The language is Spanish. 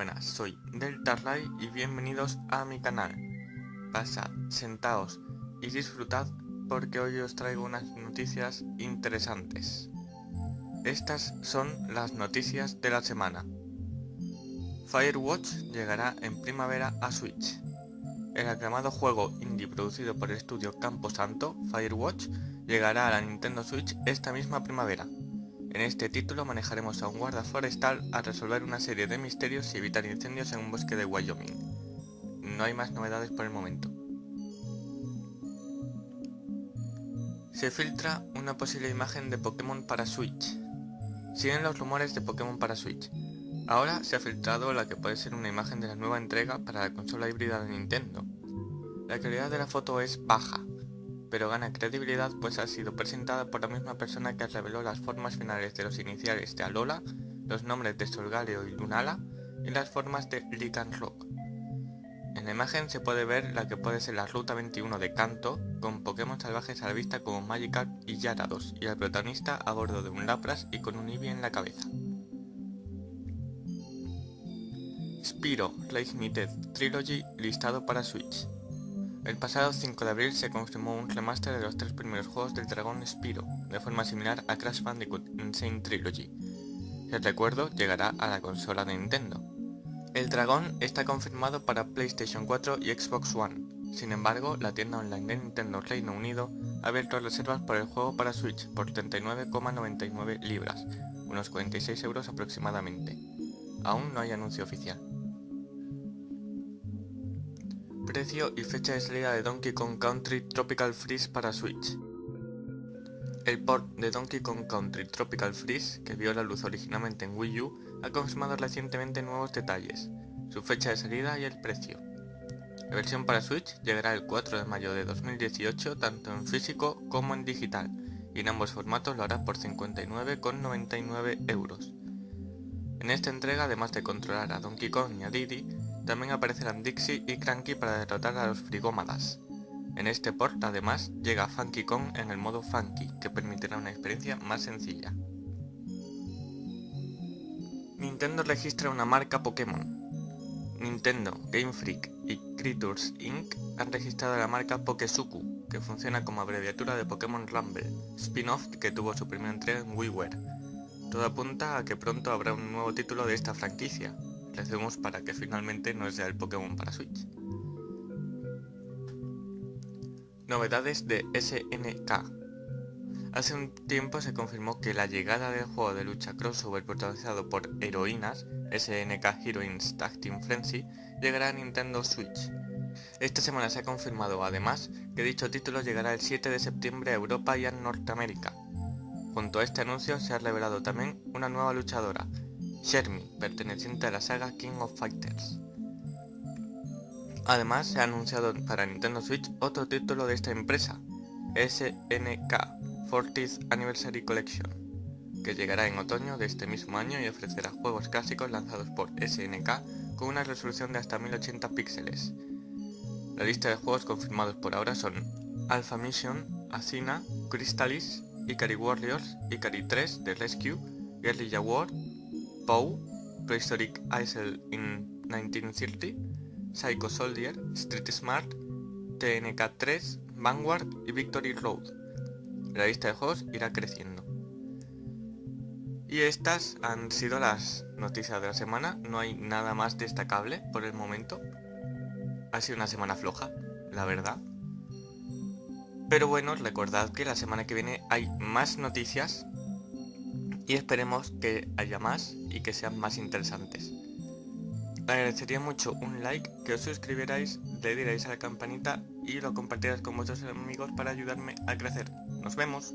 buenas, soy Deltarray y bienvenidos a mi canal. Pasad, sentaos y disfrutad porque hoy os traigo unas noticias interesantes. Estas son las noticias de la semana. Firewatch llegará en primavera a Switch. El aclamado juego indie producido por el estudio Camposanto, Firewatch, llegará a la Nintendo Switch esta misma primavera. En este título manejaremos a un guarda forestal a resolver una serie de misterios y evitar incendios en un bosque de Wyoming. No hay más novedades por el momento. Se filtra una posible imagen de Pokémon para Switch. Siguen los rumores de Pokémon para Switch. Ahora se ha filtrado la que puede ser una imagen de la nueva entrega para la consola híbrida de Nintendo. La calidad de la foto es baja, pero gana credibilidad pues ha sido presentada por la misma persona que reveló las formas finales de los iniciales de Alola, los nombres de Solgaleo y Lunala y las formas de Lycan Rock. En la imagen se puede ver la que puede ser la Ruta 21 de Kanto, con Pokémon salvajes a la vista como Magikarp y Yarados, y al protagonista a bordo de un Lapras y con un Eevee en la cabeza. Spiro Limited Trilogy listado para Switch. El pasado 5 de abril se confirmó un remaster de los tres primeros juegos del dragón Spiro, de forma similar a Crash Bandicoot Insane Trilogy. El recuerdo llegará a la consola de Nintendo. El dragón está confirmado para PlayStation 4 y Xbox One, sin embargo, la tienda online de Nintendo Reino Unido ha abierto reservas por el juego para Switch por 39,99 libras, unos 46 euros aproximadamente. Aún no hay anuncio oficial. Precio y fecha de salida de Donkey Kong Country Tropical Freeze para Switch. El port de Donkey Kong Country Tropical Freeze, que vio la luz originalmente en Wii U, ha confirmado recientemente nuevos detalles, su fecha de salida y el precio. La versión para Switch llegará el 4 de mayo de 2018 tanto en físico como en digital, y en ambos formatos lo hará por 59,99 euros. En esta entrega, además de controlar a Donkey Kong y a Diddy, también aparecerán Dixie y Cranky para derrotar a los frigómadas. En este port además llega Funky Kong en el modo Funky, que permitirá una experiencia más sencilla. Nintendo registra una marca Pokémon. Nintendo, Game Freak y Creatures Inc. han registrado la marca Pokesuku, que funciona como abreviatura de Pokémon Rumble, spin-off que tuvo su primera entrega en WiiWare. Todo apunta a que pronto habrá un nuevo título de esta franquicia, recemos para que finalmente no sea el Pokémon para Switch. Novedades de SNK Hace un tiempo se confirmó que la llegada del juego de lucha crossover protagonizado por heroínas, SNK Heroines Tag Team Frenzy, llegará a Nintendo Switch. Esta semana se ha confirmado además que dicho título llegará el 7 de septiembre a Europa y a Norteamérica. Junto a este anuncio se ha revelado también una nueva luchadora, Shermie, perteneciente a la saga King of Fighters. Además, se ha anunciado para Nintendo Switch otro título de esta empresa, SNK 40th Anniversary Collection, que llegará en otoño de este mismo año y ofrecerá juegos clásicos lanzados por SNK con una resolución de hasta 1080 píxeles. La lista de juegos confirmados por ahora son Alpha Mission, Athena, Crystalis, Ikari Warriors, Ikari 3 The Rescue, Guerrilla War, Poe, Prehistoric Isle in 1930, Psycho Soldier, Street Smart, TNK 3, Vanguard y Victory Road. La lista de juegos irá creciendo. Y estas han sido las noticias de la semana, no hay nada más destacable por el momento. Ha sido una semana floja, la verdad. Pero bueno, recordad que la semana que viene hay más noticias y esperemos que haya más y que sean más interesantes. Agradecería mucho un like, que os suscribierais, le dierais a la campanita y lo compartierais con vuestros amigos para ayudarme a crecer. ¡Nos vemos!